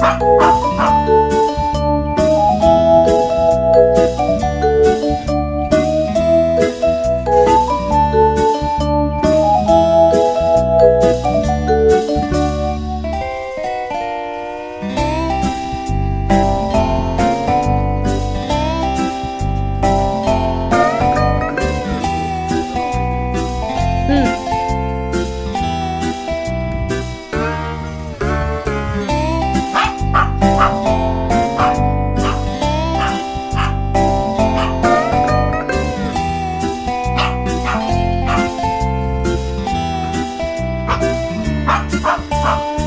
あっ Huh.